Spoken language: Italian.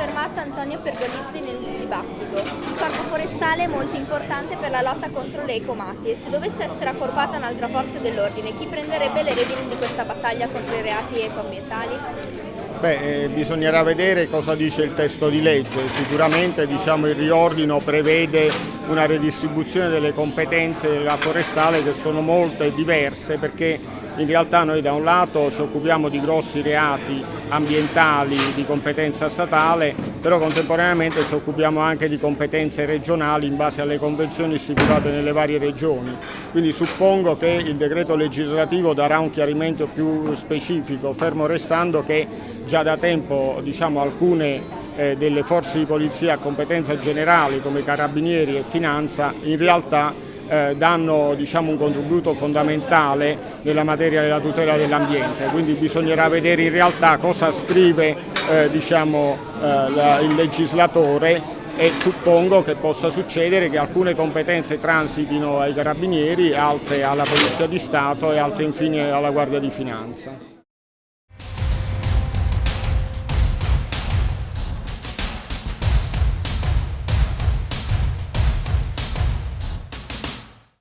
citato Antonio Pergolizzi nel dibattito. Il corpo forestale è molto importante per la lotta contro le ecomafie. Se dovesse essere accorpata un'altra forza dell'ordine, chi prenderebbe le redini di questa battaglia contro i reati ecoambientali? Beh, eh, bisognerà vedere cosa dice il testo di legge. Sicuramente diciamo, il riordino prevede una redistribuzione delle competenze della forestale che sono molte e diverse perché in realtà noi da un lato ci occupiamo di grossi reati ambientali di competenza statale, però contemporaneamente ci occupiamo anche di competenze regionali in base alle convenzioni stipulate nelle varie regioni. Quindi suppongo che il decreto legislativo darà un chiarimento più specifico, fermo restando che già da tempo diciamo, alcune eh, delle forze di polizia a competenza generale come carabinieri e finanza in realtà eh, danno diciamo, un contributo fondamentale nella materia della tutela dell'ambiente, quindi bisognerà vedere in realtà cosa scrive eh, diciamo, eh, la, il legislatore e suppongo che possa succedere che alcune competenze transitino ai carabinieri, altre alla Polizia di Stato e altre infine alla Guardia di Finanza.